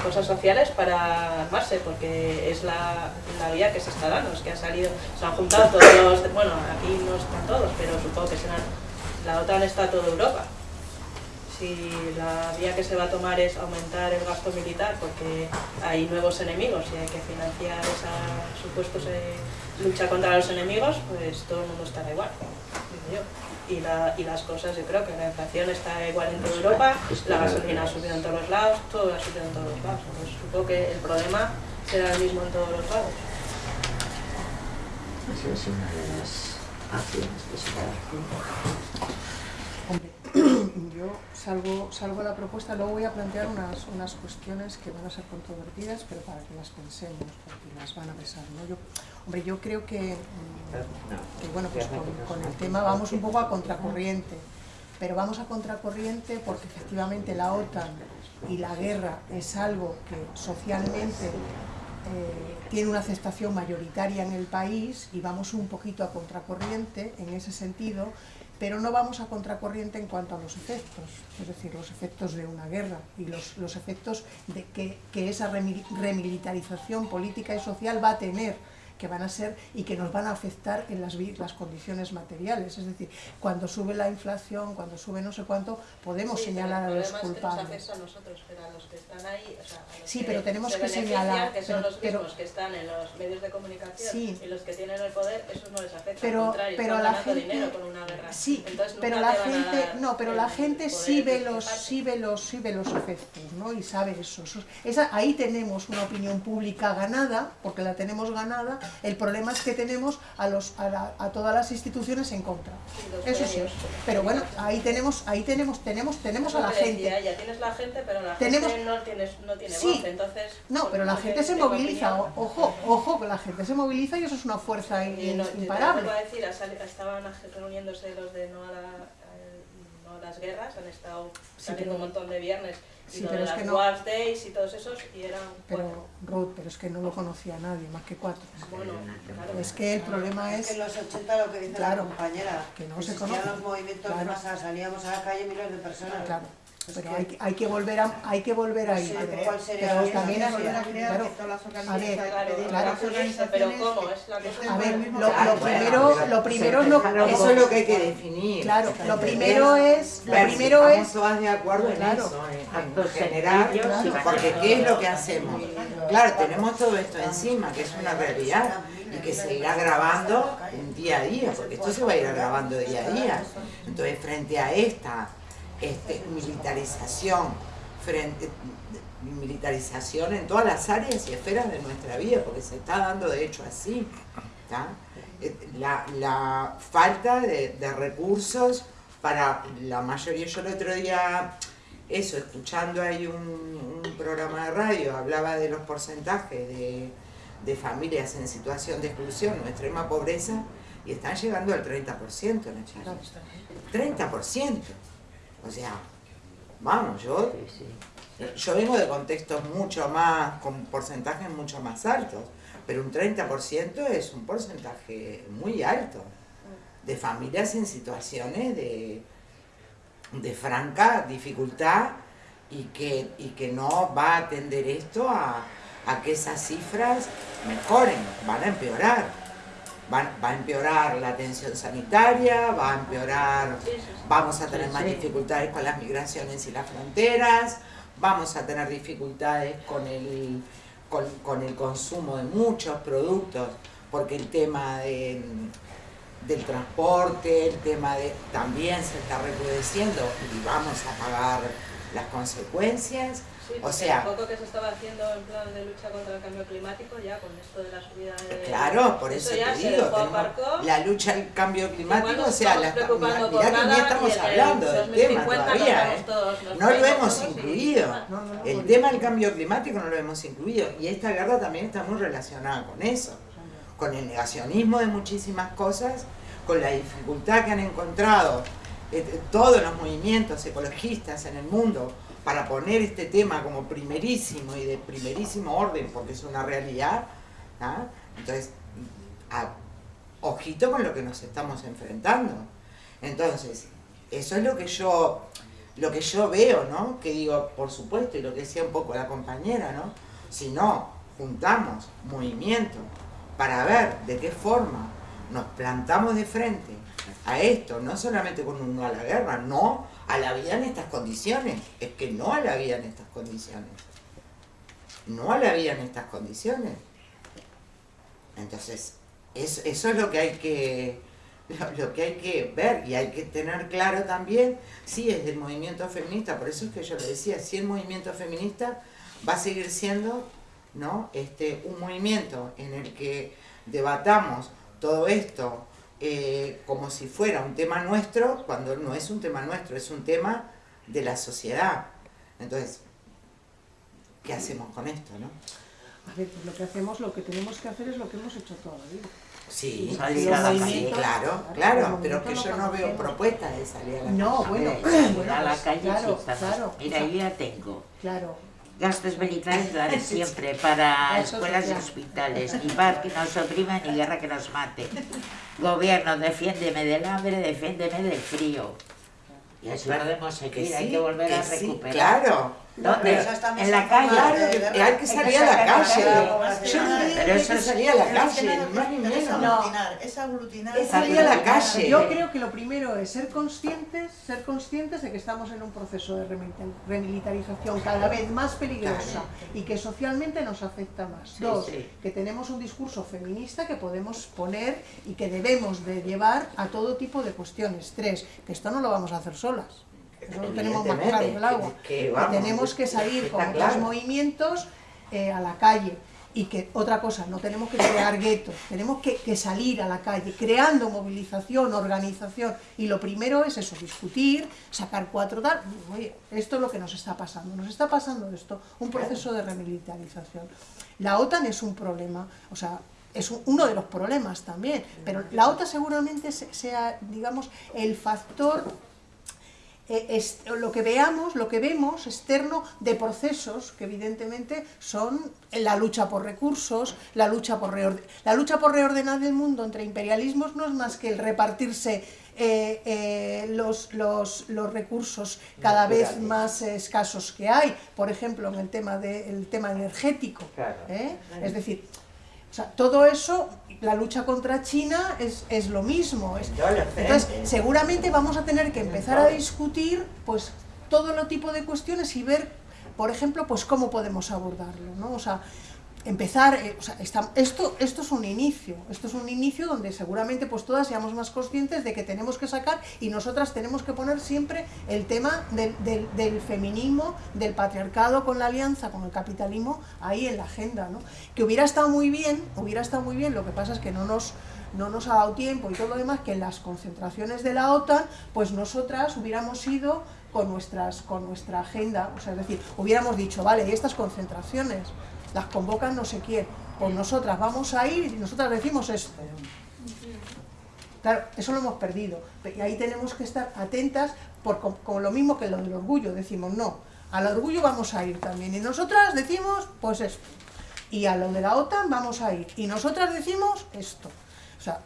S6: cosas sociales para armarse, porque es la, la, vía que se está dando, es que han salido, se han juntado todos los, bueno, aquí no están todos, pero supongo que serán, la OTAN está toda Europa, si la vía que se va a tomar es aumentar el gasto militar porque hay nuevos enemigos y hay que financiar esa supuesta lucha contra los enemigos, pues todo el mundo estará igual, digo yo. Y, la, y, las cosas, yo creo que la inflación está igual en toda Europa, la gasolina ha subido en todos los lados, todo ha subido en todos los lados. Supongo que el problema será el mismo en todos los lados.
S4: Es una de las acciones que se.
S1: Yo salgo, salgo a la propuesta, luego voy a plantear unas, unas cuestiones que van a ser controvertidas, pero para que las pensemos, porque las van a pesar. ¿no? Yo, hombre, yo creo que, que bueno, pues con, con, el tema vamos un poco a contracorriente, pero vamos a contracorriente porque efectivamente la OTAN y la guerra es algo que socialmente eh, tiene una aceptación mayoritaria en el país y vamos un poquito a contracorriente en ese sentido, pero no vamos a contracorriente en cuanto a los efectos, es decir, los efectos de una guerra y los, los efectos de que, que esa remilitarización política y social va a tener que van a ser y que nos van a afectar en las, las condiciones materiales. Es decir, cuando sube la inflación, cuando sube no sé cuánto, podemos
S6: sí,
S1: señalar a los
S6: es
S1: culpables.
S6: Que nos a nosotros, pero a los que están ahí, o sea, a los
S1: sí,
S6: que
S1: pero tenemos
S6: se
S1: que señalar.
S6: que son
S1: pero,
S6: los mismos que están en los medios de comunicación
S1: sí,
S6: y los que tienen el poder, eso no les afecta.
S1: Pero,
S6: al contrario,
S1: pero la gente,
S6: dinero con una guerra.
S1: Sí,
S6: Entonces,
S1: pero la gente, no, pero
S6: el
S1: la gente sí ve los, sí ve los, sí ve los efectos, ¿no? Y sabe eso. eso esa, ahí tenemos una opinión pública ganada, porque la tenemos ganada. El problema es que tenemos a los, a, la, a todas las instituciones en contra. Eso sí. Pero bueno, ahí tenemos, ahí tenemos, tenemos, tenemos a la gente.
S6: ella, tienes la gente, pero la
S1: Tenemos-
S6: gente no, tienes, no tiene voz, entonces...
S1: No,
S6: pues,
S1: pero la gente se
S6: tengo
S1: moviliza, ojo, ojo, que la gente se moviliza y eso es una fuerza imparable.
S6: a decir, estaban reuniéndose los de no a, la- a- no a las guerras, han estado saliendo un montón de viernes
S1: Sí, pero
S6: de
S1: es
S6: las
S1: que no-
S6: Wars Days y todos esos, y eran cuatro.
S1: Pero, Ruth, pero es que no lo conocía nadie, más que cuatro.
S6: Bueno, claro.
S1: Es que el problema
S5: Es que en los 80 lo que dice
S1: Claro,
S5: la compañera,
S1: que no se
S5: existían
S1: conoce.
S5: los movimientos de
S1: Claro.
S5: masa, salíamos a la calle miles de personas.
S1: Claro, pero hay que, hay que volver a, hay que volver ahí.
S5: Sí,
S1: pero,
S5: ¿cuál sería
S1: pero
S5: la
S1: también a a ver,
S10: organizaciones,
S6: Claro,
S10: pedir
S1: claro.
S10: a las
S6: pero
S10: organizaciones
S6: ¿cómo?
S10: que-
S6: Es la cosa.
S1: a ver, lo, lo primero, lo primero es lo,
S3: Eso es lo que hay que definir.
S1: claro, lo primero es, lo primero es,
S3: todas de acuerdo en
S1: Claro.
S3: eso, en-
S4: y
S3: porque ¿qué es lo que hacemos? Claro, tenemos todo esto encima, que es una realidad, y que se irá grabando día a día, porque esto se va a ir grabando día a día. Entonces, frente a esta este, militarización, frente militarización en todas las áreas y esferas de nuestra vida, porque se está dando de hecho así. Eh, La, la falta de, de recursos para la mayoría, yo el otro día, eso, escuchando ahí un, un programa de radio, hablaba de los porcentajes de, de familias en situación de exclusión o extrema pobreza, y están llegando al 30% en el 30%. O sea, vamos, yo, yo vengo de contextos mucho más, con porcentajes mucho más altos, pero un 30% es un porcentaje muy alto de familias en situaciones de, de franca dificultad y que, y que no va a atender esto a, a que esas cifras mejoren, van a empeorar va, a empeorar la atención sanitaria, va a empeorar, vamos a tener más dificultades con las migraciones y las fronteras, vamos a tener dificultades con el, con, el consumo de muchos productos, porque el tema del transporte, el tema de también se está recrudeciendo y vamos a pagar las consecuencias
S6: o sea, poco que se estaba haciendo en plan de lucha contra el cambio climático, ya con esto de la subida de...
S3: Claro, por eso, te digo, la lucha al cambio climático, o sea, la, mirá, que ni estamos hablando del tema todavía, ¿eh? no lo hemos incluido, el tema del cambio climático no lo hemos incluido, y esta guerra también está muy relacionada con eso, con el negacionismo de muchísimas cosas, con la dificultad que han encontrado eh, todos los movimientos ecologistas en el mundo para poner este tema como primerísimo y de primerísimo orden, porque es una realidad, ¿ah? entonces, ojito con lo que nos estamos enfrentando. Entonces, eso es lo que yo, lo que yo veo, ¿no? Que digo, por supuesto, y lo que decía un poco la compañera, ¿no? Si no juntamos movimiento para ver de qué forma nos plantamos de frente a esto, no solamente con un no a la guerra, no a la vida en estas condiciones. Es que no a la vida en estas condiciones. No a la vida en estas condiciones. Entonces, eso, es lo que hay que lo, que hay que ver y hay que tener claro también, sí, es del movimiento feminista, por eso es que yo le decía, si el movimiento feminista va a seguir siendo ¿no? este, un movimiento en el que debatamos todo esto eh, como si fuera un tema nuestro, cuando no es un tema nuestro, es un tema de la sociedad. Entonces, ¿qué hacemos con esto, no?
S1: A ver, pues lo que hacemos, lo que tenemos que hacer es lo que hemos hecho toda la vida.
S3: Sí, salir a la calle. Claro, claro, pero que yo no veo propuestas de salir a la calle.
S1: No, bueno,
S4: bueno a la calle claro, claro, Mira, ahí ya tengo.
S1: Claro.
S4: Gastos militares la de siempre, para escuelas y hospitales, ni paz que nos oprima, ni guerra que nos mate. Gobierno, defiéndeme del hambre, defiéndeme del frío. Y así podemos seguir, hay que volver a recuperar.
S3: claro.
S4: ¿Dónde? en la calle.
S3: Claro, hay que salir a la calle. Pero eso a la calle, más ni menos.
S5: Es aglutinar.
S3: Es salir a la calle.
S1: Yo creo que lo primero es ser conscientes, ser conscientes de que estamos en un proceso de remilitarización cada vez más peligrosa y que socialmente nos afecta más. Dos, que tenemos un discurso feminista que podemos poner y que debemos de llevar a todo tipo de cuestiones. Tres, que esto no lo vamos a hacer solas lo tenemos más claro que el agua. Que, tenemos que salir con otros movimientos eh, a la calle. Y que, otra cosa, no tenemos que crear guetos, tenemos que, salir a la calle, creando movilización, organización. Y lo primero es eso, discutir, sacar cuatro tal. Oye, esto es lo que nos está pasando. Nos está pasando esto, un proceso de remilitarización. La OTAN es un problema, o sea, es uno de los problemas también, pero la OTAN seguramente sea, digamos, el factor eh, lo que veamos, lo que vemos externo de procesos que evidentemente son la lucha por recursos, la lucha por, la lucha por reordenar el mundo entre imperialismos no es más que el repartirse eh, eh, los, los, los, recursos cada vez más escasos que hay, por ejemplo en el tema, de, tema energético. Es decir, o sea, todo eso, la lucha contra China es, es lo mismo. entonces, seguramente vamos a tener que empezar a discutir pues todo lo tipo de cuestiones y ver, por ejemplo, pues cómo podemos abordarlo, ¿no? O sea, empezar, eh, o sea, esto, esto es un inicio, esto es un inicio donde seguramente pues todas seamos más conscientes de que tenemos que sacar y nosotras tenemos que poner siempre el tema del, del, feminismo, del patriarcado con la alianza, con el capitalismo, ahí en la agenda, ¿no? Que hubiera estado muy bien, hubiera estado muy bien, lo que pasa es que no nos, no nos ha dado tiempo y todo lo demás, que en las concentraciones de la OTAN, pues nosotras hubiéramos ido con, nuestras, con nuestra agenda, o sea, es decir, hubiéramos dicho, vale, y estas concentraciones, las convocan no sé quién, pues nosotras vamos a ir y nosotras decimos esto. Claro, eso lo hemos perdido. Y ahí tenemos que estar atentas, por, con, lo mismo que lo del orgullo. Decimos, no, al orgullo vamos a ir también. Y nosotras decimos, pues esto. Y a lo de la OTAN vamos a ir. Y nosotras decimos esto. O sea,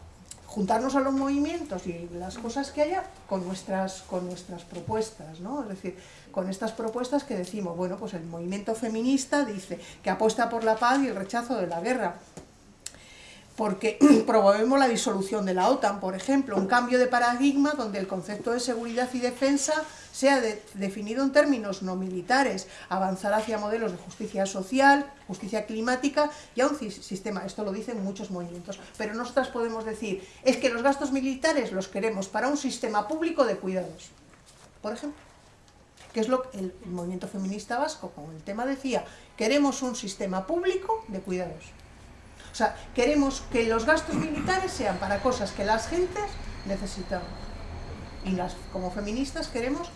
S1: juntarnos a los movimientos y las cosas que haya con nuestras, con nuestras propuestas, ¿no? Es decir, con estas propuestas que decimos, bueno, pues el movimiento feminista dice que apuesta por la paz y el rechazo de la guerra. Porque promovemos la disolución de la OTAN, por ejemplo, un cambio de paradigma donde el concepto de seguridad y defensa sea definido en términos no militares, avanzar hacia modelos de justicia social, justicia climática y a un sistema, esto lo dicen muchos movimientos, pero nosotras podemos decir, es que los gastos militares los queremos para un sistema público de cuidados, por ejemplo que es lo que el movimiento feminista vasco con el tema decía, queremos un sistema público de cuidados. O sea, queremos que los gastos militares sean para cosas que las gentes necesitamos. Y las, como feministas queremos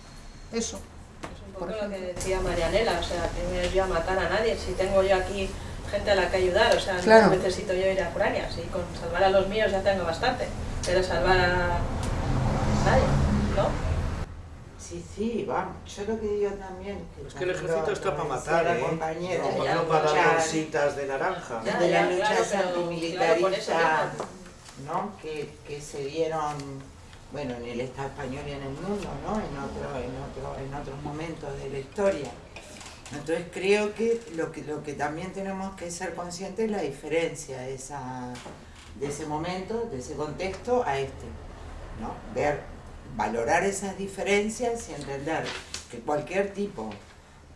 S1: eso.
S6: Es un poco lo que decía Marianela, o sea, que no yo a matar a nadie, si tengo yo aquí gente a la que ayudar, o sea, no necesito yo ir a Ucrania, si con salvar a los míos ya tengo bastante, pero salvar a nadie.
S3: Sí, sí, vamos. Yo lo que digo también...
S2: Que es que el ejército está para matar, ¿eh? no, no para dar bolsitas de naranja.
S3: de las luchas antimilitaristas, ¿no? Que, que se dieron, bueno, en el Estado español y en el mundo, ¿no? En, otro, en, otro, en otros momentos de la historia. Entonces creo que lo, que lo que también tenemos que ser conscientes es la diferencia de, esa, de ese momento, de ese contexto a este. ¿no? Ver valorar esas diferencias y entender que cualquier tipo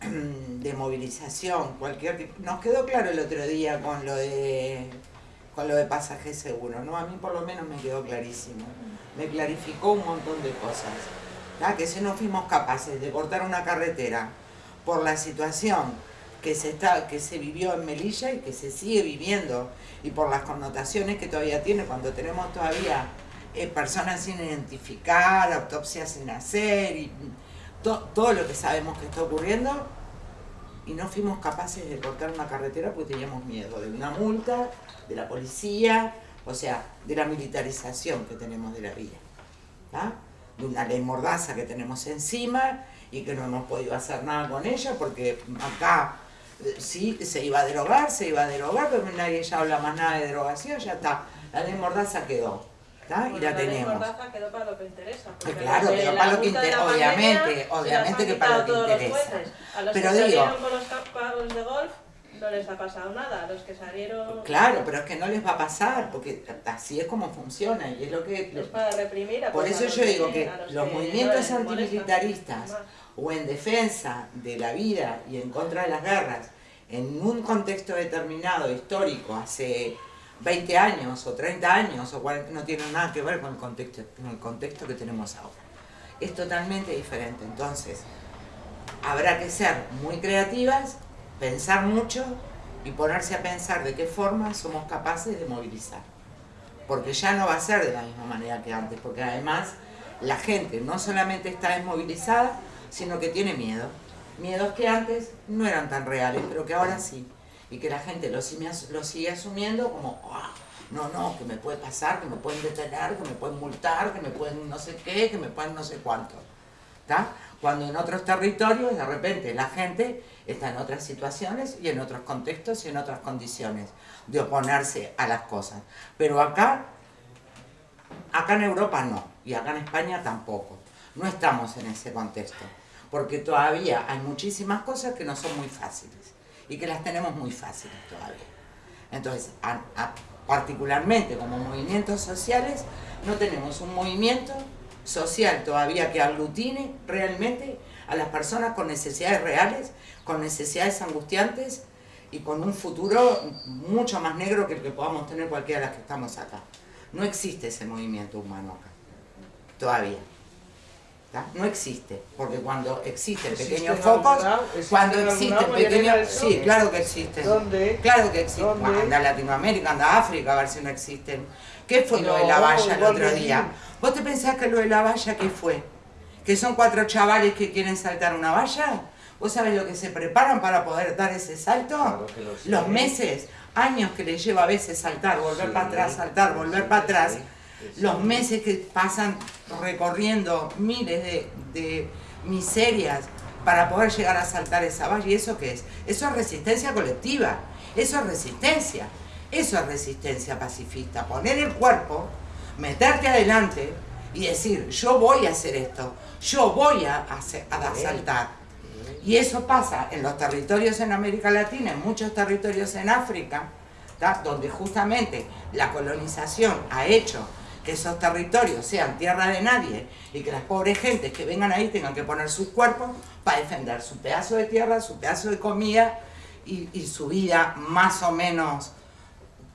S3: de movilización, cualquier tipo... Nos quedó claro el otro día con lo de con lo de pasaje seguro, ¿no? A mí por lo menos me quedó clarísimo. Me clarificó un montón de cosas. Que si no fuimos capaces de cortar una carretera por la situación que se, está, que se vivió en Melilla y que se sigue viviendo y por las connotaciones que todavía tiene cuando tenemos todavía eh, personas sin identificar, autopsias sin hacer, y todo lo que sabemos que está ocurriendo, y no fuimos capaces de cortar una carretera porque teníamos miedo de una multa, de la policía, o sea, de la militarización que tenemos de la vía, de una ley mordaza que tenemos encima y que no hemos podido hacer nada con ella porque acá eh, sí se iba a derogar, se iba a derogar, pero nadie ya habla más nada de derogación, ya está, la ley mordaza quedó y la, tenemos.
S6: quedó para lo que interesa.
S3: Claro, quedó para lo que interesa, obviamente, obviamente que para lo que interesa.
S6: A los pero que digo, salieron con los campos de golf no les ha pasado nada, a los que salieron...
S3: Claro, pero es que no les va a pasar, porque así es como funciona y es lo que...
S6: Es para reprimir a
S3: Por eso yo digo que los, movimientos antimilitaristas o en defensa de la vida y en contra de las guerras en un contexto determinado, histórico, hace 20 años o 30 años o 40, no tiene nada que ver con el contexto, con el contexto que tenemos ahora. Es totalmente diferente, entonces habrá que ser muy creativas, pensar mucho y ponerse a pensar de qué forma somos capaces de movilizar. Porque ya no va a ser de la misma manera que antes, porque además la gente no solamente está desmovilizada, sino que tiene miedo. Miedos que antes no eran tan reales, pero que ahora sí y que la gente lo, lo sigue asumiendo como, ah, no, no, que me puede pasar, que me pueden detener, que me pueden multar, que me pueden no sé qué, que me pueden no sé cuánto. Cuando en otros territorios de repente la gente está en otras situaciones y en otros contextos y en otras condiciones de oponerse a las cosas. Pero acá, acá en Europa no, y acá en España tampoco. No estamos en ese contexto, porque todavía hay muchísimas cosas que no son muy fáciles y que las tenemos muy fáciles todavía. Entonces, particularmente como movimientos sociales, no tenemos un movimiento social todavía que aglutine realmente a las personas con necesidades reales, con necesidades angustiantes y con un futuro mucho más negro que el que podamos tener cualquiera de las que estamos acá. No existe ese movimiento humano acá, todavía. No existe, porque cuando existen pequeños focos, cuando existen pequeños... Sí, claro que existen.
S2: ¿Dónde?
S3: Claro que existen. Anda a Latinoamérica, anda a África, a ver si no existen. ¿Qué fue lo de la valla el otro día? ¿Vos te pensás que lo de la valla qué fue? ¿Que son cuatro chavales que quieren saltar una valla? ¿Vos sabés lo que se preparan para poder dar ese salto? Los meses, años que les lleva a veces saltar, volver para atrás, saltar, volver para atrás los meses que pasan recorriendo miles de, de miserias para poder llegar a saltar esa valla. ¿Y eso qué es? Eso es resistencia colectiva, eso es resistencia, eso es resistencia pacifista. Poner el cuerpo, meterte adelante y decir, yo voy a hacer esto, yo voy a, hacer, a saltar. Y eso pasa en los territorios en América Latina, en muchos territorios en África, donde justamente la colonización ha hecho que esos territorios sean tierra de nadie y que las pobres gentes que vengan ahí tengan que poner sus cuerpos para defender su pedazo de tierra, su pedazo de comida y, y su vida más o menos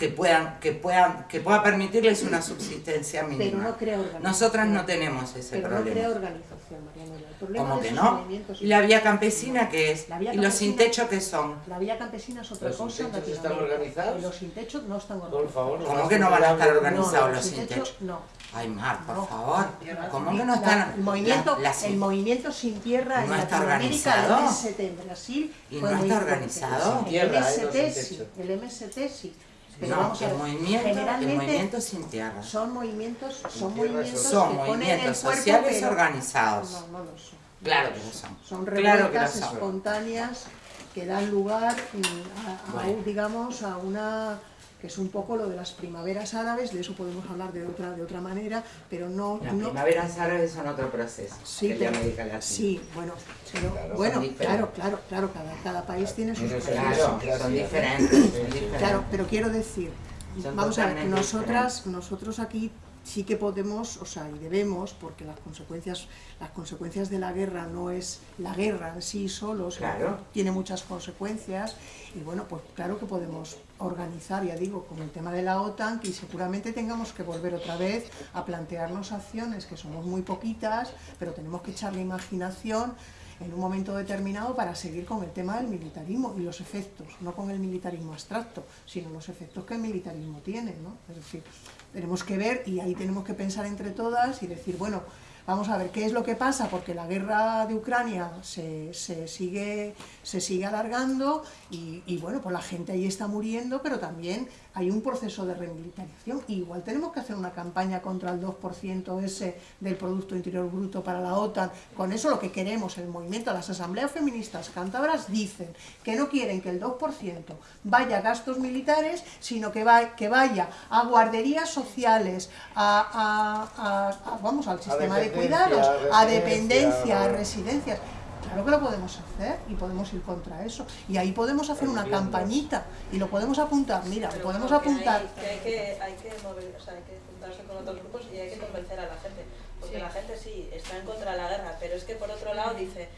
S3: que puedan que puedan que pueda permitirles una subsistencia mínima.
S1: Pero no crea organización.
S3: Nosotras no tenemos ese
S1: Pero
S3: problema.
S1: no crea organización, Marianela. El problema
S3: ¿Cómo que no? ¿Y la vía campesina qué es?
S1: La vía
S3: ¿Y los sin techo qué son?
S1: La vía campesina es otra
S2: ¿Los
S1: cosa. en
S2: sin están organizados?
S1: Y Los sin techo no están
S2: Por
S1: organizados.
S2: favor,
S3: ¿Cómo que no van a estar
S1: No,
S3: organizados los
S1: sin
S3: sin
S1: techo, no.
S3: Ay, Mar, por
S1: No.
S3: favor. ¿Cómo que no
S1: La-
S3: están?
S1: el, movimiento,
S3: la- la-
S1: el movimiento sin tierra en
S3: ¿No está
S1: Latinoamérica, el? MST en Brasil,
S3: ¿Y no está organizado?
S1: El
S2: ¿eh? No
S1: MST
S2: sin
S1: sí, el MST sí. Pero
S3: No,
S1: vamos a
S3: el movimiento, el movimiento sin tierra.
S1: son movimientos, son movimientos
S3: Son
S1: que ponen el cuerpo,
S3: sociales
S1: pero-
S3: organizados.
S1: No, no lo son.
S3: Claro que lo son.
S1: Revueltas espontáneas que dan lugar a, a
S3: Bueno.
S1: un, digamos, a una que es un poco lo de las primaveras árabes, de eso podemos hablar de otra, de otra manera, pero no...
S3: Las
S1: no
S3: primaveras árabes son otro proceso
S1: Sí,
S3: que
S1: pero-
S3: América Latina.
S1: Sí, bueno, pero,
S2: Claro,
S1: bueno, claro, claro, claro, cada, cada país tiene sus.
S3: Claro, son diferentes. son diferentes.
S1: Claro, pero quiero decir,
S3: Son
S1: vamos a ver, nosotras, nosotros aquí sí que podemos, o sea, y debemos, porque las consecuencias, las consecuencias de la guerra no es la guerra en sí solo,
S3: Claro.
S1: que tiene muchas consecuencias, y bueno, pues claro que podemos organizar, ya digo, con el tema de la OTAN, que seguramente tengamos que volver otra vez a plantearnos acciones que somos muy poquitas, pero tenemos que echarle imaginación en un momento determinado para seguir con el tema del militarismo y los efectos, no con el militarismo abstracto, sino los efectos que el militarismo tiene, ¿no? Es decir, tenemos que ver y ahí tenemos que pensar entre todas y decir, bueno, vamos a ver qué es lo que pasa, porque la guerra de Ucrania se, se sigue, se sigue alargando y, y, bueno, pues la gente ahí está muriendo, pero también hay un proceso de remilitarización. Y igual tenemos que hacer una campaña contra el 2% ese del Producto Interior Bruto para la OTAN. Con eso lo que queremos, el movimiento, las asambleas feministas cántabras dicen que no quieren que el 2% vaya a gastos militares, sino que, va, que vaya a guarderías sociales, a, a- a- a- vamos, al sistema de cuidados,
S2: a
S1: dependencia, a residencias. Claro que lo podemos hacer y podemos ir contra eso. Y ahí podemos hacer una campañita y lo podemos apuntar. Mira, lo podemos
S6: bueno, que
S1: apuntar.
S6: Hay, que hay que, hay que mover, o sea, hay que juntarse con otros grupos y hay que convencer a la gente. Porque
S7: Sí.
S6: la gente sí está en contra de la guerra, pero es que por otro lado dice,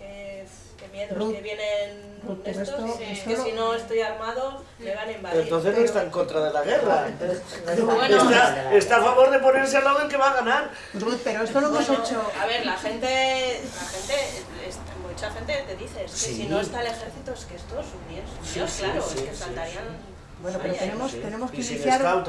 S6: "Oh, es que qué miedo,
S1: Ruth,
S6: que vienen
S1: Ruth,
S6: estos,
S1: esto-
S6: es
S1: esto
S6: que si no estoy armado me van a
S2: Pero
S6: invadir.
S2: entonces no está en contra de la guerra.
S7: Bueno,
S2: está, está a favor de ponerse al lado del que va a ganar.
S1: Ruth, pero esto lo hemos
S6: Bueno,
S1: hecho.
S6: A ver, la gente, la gente, mucha gente te dice, es que
S2: Sí.
S6: si no está el ejército es que esto es un bien,
S2: Sí,
S6: Dios,
S2: sí,
S6: claro,
S2: sí,
S6: es que
S2: sí,
S6: saltarían...
S1: Bueno, pero tenemos,
S2: Sí.
S1: tenemos que
S2: y
S1: iniciar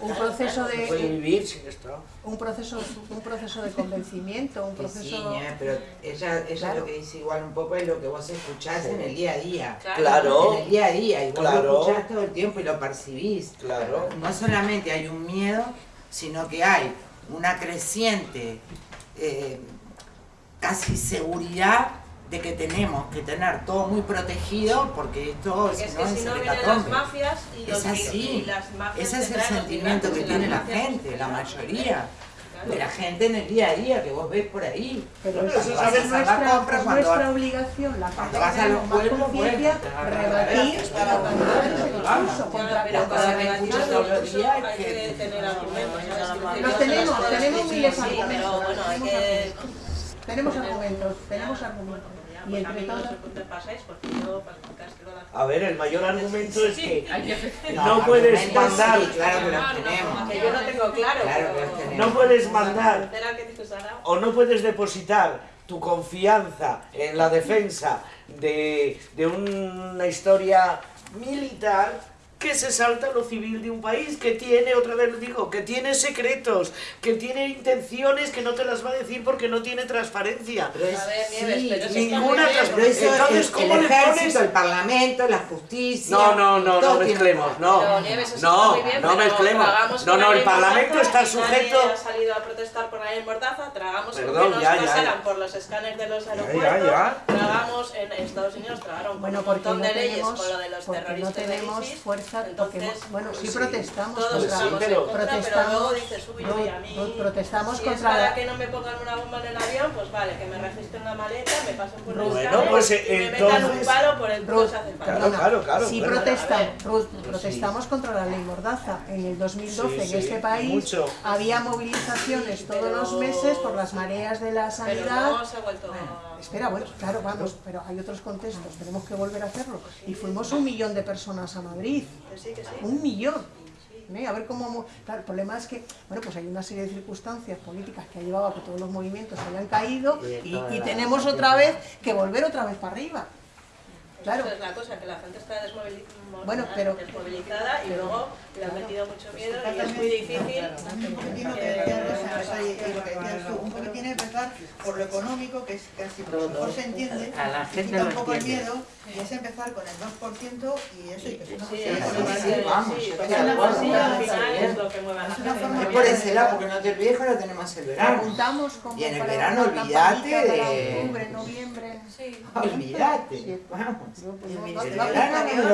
S1: un proceso de
S2: vivir sin Estado.
S1: un proceso, un proceso de convencimiento, un
S3: sí,
S1: proceso.
S3: ñe, pero ella, ella
S1: Claro.
S3: lo que dice igual un poco es lo que vos escuchás en el día a día.
S2: Claro.
S3: En el día a día, y vos
S2: Claro.
S3: lo escuchás todo el tiempo y lo percibís.
S2: Claro.
S3: No solamente hay un miedo, sino que hay una creciente eh, casi seguridad de que tenemos que tener todo muy protegido porque esto
S6: Porque
S3: si
S6: es
S3: no
S6: que
S3: es
S6: si no vienen las mafias y, los,
S3: Es así.
S6: y las mafias
S3: Ese es el sentimiento que tiene la gente, la mayoría. De la gente en el día a día que vos ves por ahí.
S1: Pero eso es, nuestra,
S3: compra
S1: es
S3: cuando
S1: nuestra
S3: vas-
S1: obligación, la
S3: cuando vas a los pueblos,
S1: conciencia, rebatir para
S6: Ya,
S1: contra
S6: pero rebatir
S3: escuchas
S6: el
S3: todos los días
S6: hay
S3: que-
S1: Los tenemos, tenemos miles de
S6: pero
S1: argumentos,
S6: bueno, hay
S1: tenemos
S6: que...
S1: Tenemos argumentos, tenemos argumentos. Y
S6: Pues a
S1: entre
S6: mí no
S1: todos.
S6: sé por qué pasáis, porque yo para explicar que lo da-
S2: A ver, el mayor argumento es que no puedes mandar,
S3: claro que los tenemos.
S6: Que yo no tengo claro,
S2: no puedes mandar o no puedes depositar tu confianza en la defensa de, de una historia militar que se salta lo civil de un país, que tiene, otra vez lo digo, que tiene secretos, que tiene intenciones que no te las va a decir porque no tiene transparencia.
S3: Pero es-
S6: A ver, Nieves,
S3: sí,
S6: pero
S2: ninguna
S6: bien.
S3: Eso
S2: Entonces,
S3: el,
S2: ¿cómo
S3: el
S2: le
S3: ejército,
S2: pones?
S3: el parlamento, la justicia.
S2: No, no, no, no mezclemos, no.
S6: Pero, Nieves,
S2: No,
S6: está muy bien,
S2: no
S6: pero
S2: mezclemos. No, no, el Parlamento está sujeto-
S6: Nadie ha salido a protestar por la ley Mordaza, tragamos
S2: Perdón,
S6: que nos
S2: ya, ya,
S6: pasaran
S2: ya.
S6: por los escáneres de los
S2: ya,
S6: aeropuertos,
S2: ya.
S6: tragamos en Estados Unidos, tragaron
S1: Bueno,
S6: un montón
S1: no
S6: de leyes con lo de los
S1: porque no
S6: terroristas de
S1: tenemos
S6: ISIS,
S1: fuerza,
S6: entonces,
S1: bueno, sí
S6: pues,
S1: protestamos
S6: todos
S1: contra,
S6: estamos
S2: pero-
S6: contra, pero
S1: protestamos-
S6: luego dices, uy, uy, a mí,
S1: protestamos
S6: si
S1: contra
S6: es para
S1: la-
S6: que no me pongan una bomba en el avión, pues vale, que me registren la maleta, me pasen por
S2: Bueno,
S6: escáner
S2: pues,
S6: y me metan un palo por el
S1: Ruth,
S6: hace.
S2: Claro,
S1: perdona,
S2: claro, claro,
S1: sí
S2: bueno.
S1: protesta-
S6: A ver.
S1: Ruth, protestamos contra la ley Mordaza. En el 2012
S2: Sí,
S1: en
S2: sí,
S1: este país
S2: mucho.
S1: había movilizaciones todos
S6: Pero-
S1: los meses por las mareas de la
S6: Pero
S1: sanidad.
S6: no se ha vuelto...
S1: Espera, bueno, claro, vamos, pero hay otros contextos, tenemos que volver a hacerlo. Y fuimos un millón de personas a Madrid, un millón. ¿eh? A ver cómo... Claro, el problema es que, bueno, pues hay una serie de circunstancias políticas que ha llevado a que todos los movimientos hayan caído y, y tenemos otra vez que volver otra vez para arriba. Claro.
S6: Esa es la cosa, que la gente está desmovili- mo-
S1: Bueno, pero-
S6: desmovilizada y luego le han metido mucho miedo y es muy difícil.
S10: Un y- y lo que empezar por lo económico, que es casi lo mejor se entiende,
S4: A la gente
S10: quita
S4: lo
S10: un poco el miedo, y es empezar con el 2% y eso, y que es una
S6: lo
S10: forma
S3: Es por ese lado, porque no te olvides que ahora tenemos el verano. Y en el
S1: para
S3: verano olvídate de-
S1: noviembre.
S7: Sí.
S3: Olvídate, vamos.
S1: Pues,
S10: El
S1: no,
S10: Ministerio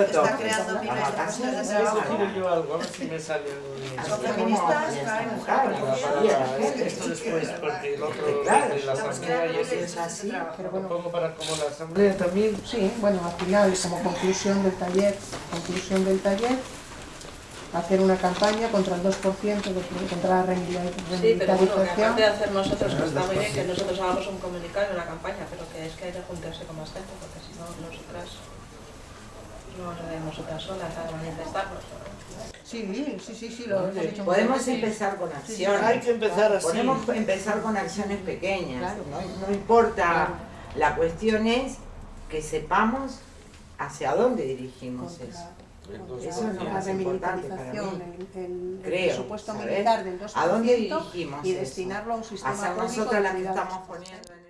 S10: está creando miles de
S3: vacaciones
S10: puestos de trabajo.
S2: yo algo, a ver si me sale
S10: Los
S2: un...
S10: feministas
S3: Claro,
S2: Esto después, porque el otro
S3: Claro,
S2: de la asamblea y eso
S3: es así.
S1: Pero
S2: lo
S1: bueno,
S2: pongo para como la asamblea también.
S1: Sí, bueno, al final, como conclusión del taller, conclusión del taller, hacer una campaña contra el 2%, de- contra la remili-
S6: Sí, pero bueno, que aparte de hacer nosotros, que está muy bien que nosotros hagamos un comunicado en la campaña, pero que es que hay que juntarse con más gente, porque no, nosotras no a ir nosotras solas a manifestarnos.
S1: Sí, sí, sí, sí, lo hemos dicho.
S3: Podemos empezar con
S2: Hay
S3: acciones.
S2: que empezar así.
S3: Podemos empezar con acciones pequeñas.
S1: Claro.
S3: No, no importa.
S1: Claro.
S3: La cuestión es que sepamos hacia dónde dirigimos
S1: Contra-
S3: eso.
S2: Entonces,
S3: Eso es lo
S1: la
S3: más importante para mí.
S1: el, el- el
S3: Creo,
S1: presupuesto
S3: ¿sabes?
S1: militar del 2%
S3: ¿A dónde dirigimos
S1: y
S3: eso?
S1: destinarlo a un sistema
S3: A ser
S1: público
S3: nosotras
S1: de
S3: las que estamos poniendo en